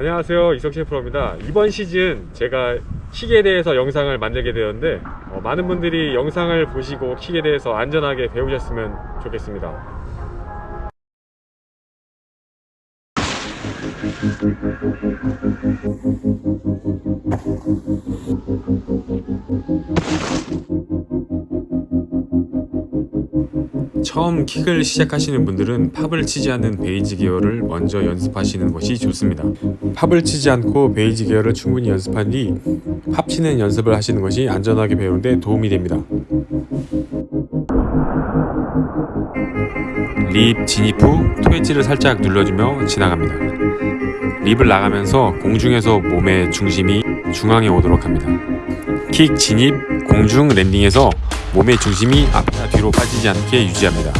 안녕하세요. 이석신 프로입니다. 이번 시즌 제가 킥에 대해서 영상을 만들게 되었는데 어, 많은 분들이 영상을 보시고 킥에 대해서 안전하게 배우셨으면 좋겠습니다 처음 킥을 시작하시는 분들은 팝을 치지 않는 베이지 기어를 먼저 연습하시는 것이 좋습니다. pop을 치지 않고 basic air를 충분히 연습한 뒤 팝 치는 연습을 하시는 것이 안전하게 배우는 데 도움이 됩니다. lip 진입 후 toe edge를 살짝 눌러주며 지나갑니다. lip을 나가면서 공중에서 몸의 중심이 중앙에 오도록 합니다. 킥 진입 공중 landing에서 몸의 중심이 앞이나 뒤로 빠지지 않게 유지합니다.